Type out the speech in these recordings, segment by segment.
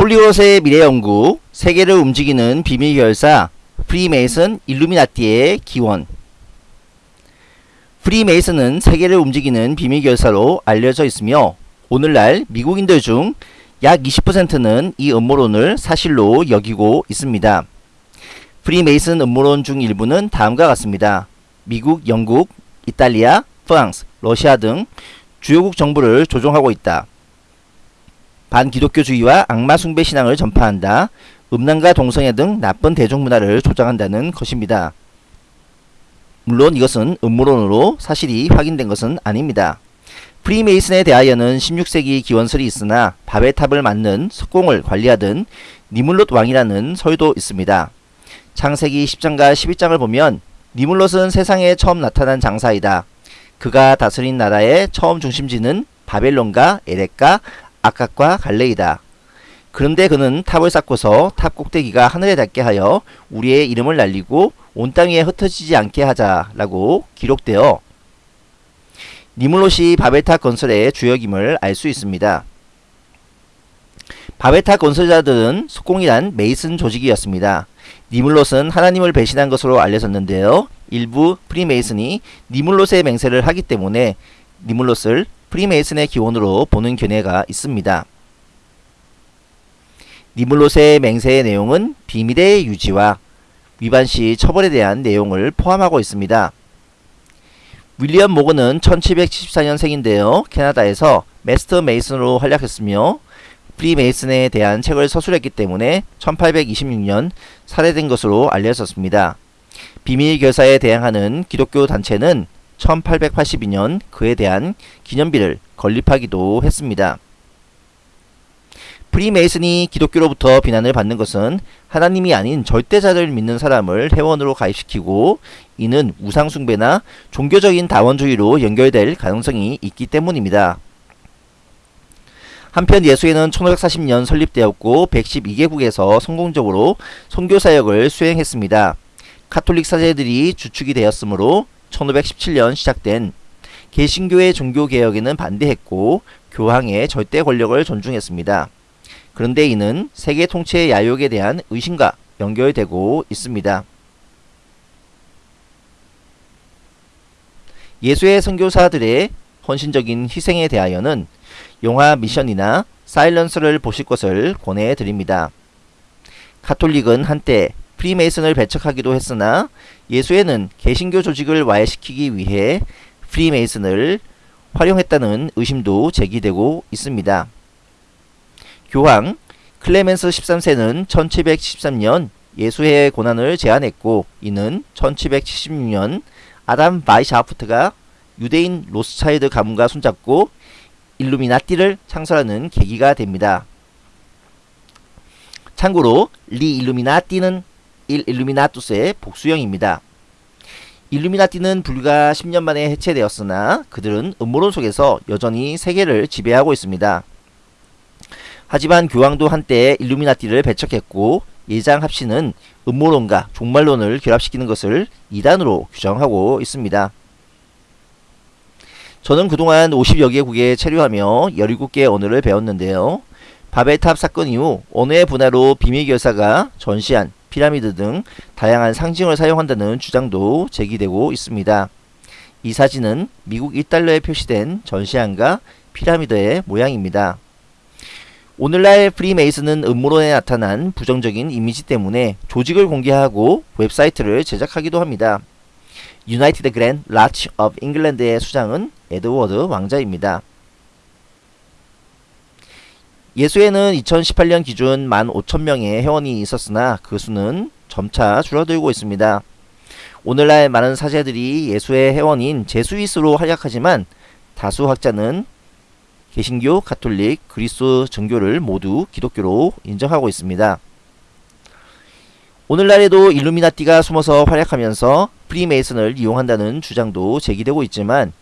홀리워드의 미래연구, 세계를 움직이는 비밀결사, 프리메이슨 일루미나티의 기원 프리메이슨은 세계를 움직이는 비밀결사로 알려져 있으며 오늘날 미국인들 중 약 20%는 이 음모론을 사실로 여기고 있습니다. 프리메이슨 음모론 중 일부는 다음과 같습니다. 미국, 영국, 이탈리아, 프랑스, 러시아 등 주요국 정부를 조종하고 있다. 반기독교주의와 악마 숭배 신앙을 전파한다. 음란과 동성애 등 나쁜 대중문화를 조장한다는 것입니다. 물론 이것은 음모론으로 사실이 확인된 것은 아닙니다. 프리메이슨에 대하여는 16세기 기원설이 있으나 바벨 탑을 만든 석공을 관리하던 니물롯 왕이라는 설도 있습니다. 창세기 10장과 11장을 보면 니므롯은 세상에 처음 나타난 장사이다. 그가 다스린 나라의 처음 중심지는 바벨론과 에렉과 악갓과 갈레이다. 그런데 그는 탑을 쌓고서 탑 꼭대기가 하늘에 닿게 하여 우리의 이름을 날리고 온 땅 위에 흩어지지 않게 하자라고 기록되어 니므롯이 바벨탑 건설의 주역임을 알 수 있습니다. 바벨탑 건설자들은 석공이란 메이슨 조직이었습니다. 니므롯은 하나님을 배신한 것으로 알려졌는데요. 일부 프리메이슨이 니므롯의 맹세를 하기 때문에 니므롯을 프리메이슨의 기원으로 보는 견해가 있습니다. 니므롯의 맹세의 내용은 비밀의 유지와 위반 시 처벌에 대한 내용을 포함하고 있습니다. 윌리엄 모건은 1774년생인데요. 캐나다에서 Master Mason으로 활약했으며 프리메이슨에 대한 책을 서술했기 때문에 1826년 살해된 것으로 알려졌습니다. 비밀결사에 대항하는 기독교 단체는 1882년 그에 대한 기념비를 건립하기도 했습니다. 프리메이슨이 기독교로부터 비난을 받는 것은 하나님이 아닌 절대자를 믿는 사람을 회원으로 가입시키고 이는 우상숭배나 종교적인 다원주의로 연결될 가능성이 있기 때문입니다. 한편 예수회는 1540년 설립되었고 112개국에서 성공적으로 선교사역을 수행했습니다. 카톨릭 사제들이 주축이 되었으므로 1517년 시작된 개신교의 종교개혁에는 반대했고 교황의 절대 권력을 존중했습니다. 그런데 이는 세계 통치의 야욕에 대한 의심과 연결되고 있습니다. 예수의 선교사들의 헌신적인 희생에 대하여는 영화 미션이나 사일런스를 보실 것을 권해드립니다. 카톨릭은 한때 프리메이슨을 배척하기도 했으나 예수에는 개신교 조직을 와해시키기 위해 프리메이슨을 활용했다는 의심도 제기되고 있습니다. 교황 클레멘스 13세는 1713년 예수회의 고난을 제안했고 이는 1776년 아담 바이스하우프트가 유대인 로스차일드 가문과 손잡고 일루미나티를 창설하는 계기가 됩니다. 참고로 리 일루미나티는 일 일루미나투스의 복수형입니다. 일루미나티는 불과 10년 만에 해체되었으나 그들은 음모론 속에서 여전히 세계를 지배하고 있습니다. 하지만 교황도 한때 일루미나티를 배척했고 예장 합신은 음모론과 종말론을 결합시키는 것을 이단으로 규정하고 있습니다. 저는 그동안 50여 개국에 체류하며 17개 언어를 배웠는데요. 바벨탑 사건 이후 언어의 분화로 비밀결사가 전시한 피라미드 등 다양한 상징을 사용한다는 주장도 제기되고 있습니다. 이 사진은 미국 1달러에 표시된 전시안과 피라미드의 모양입니다. 오늘날 프리메이슨은 음모론에 나타난 부정적인 이미지 때문에 조직을 공개하고 웹사이트를 제작하기도 합니다. United Grand Lodge of England의 수장은 에드워드 왕자입니다. 예수회는 2018년 기준 15,000명의 회원이 있었으나 그 수는 점차 줄어들고 있습니다. 오늘날 많은 사제들이 예수회 회원인 Jesuits로 활약하지만 다수 학자는 개신교, 가톨릭, 그리스 정교를 모두 기독교로 인정하고 있습니다. 오늘날에도 일루미나티가 숨어서 활약하면서 프리메이슨을 이용한다는 주장도 제기되고 있지만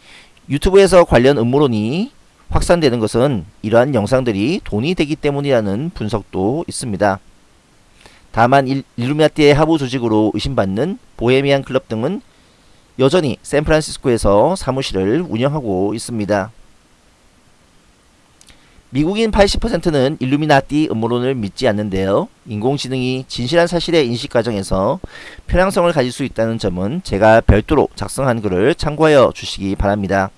유튜브에서 관련 음모론이 확산되는 것은 이러한 영상들이 돈이 되기 때문이라는 분석도 있습니다. 다만 일, 루미나티의 하부 조직으로 의심받는 보헤미안 클럽 등은 여전히 샌프란시스코에서 사무실을 운영하고 있습니다. 미국인 80%는 일루미나티 음모론을 믿지 않는데요. 인공지능이 진실한 사실의 인식 과정에서 편향성을 가질 수 있다는 점은 제가 별도로 작성한 글을 참고하여 주시기 바랍니다.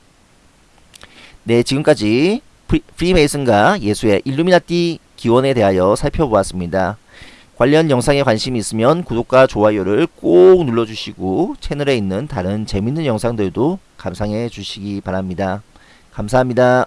네, 지금까지 프리, 프리메이슨과 예수회 일루미나티 기원에 대하여 살펴보았습니다. 관련 영상에 관심이 있으면 구독과 좋아요를 꼭 눌러주시고 채널에 있는 다른 재밌는 영상들도 감상해 주시기 바랍니다. 감사합니다.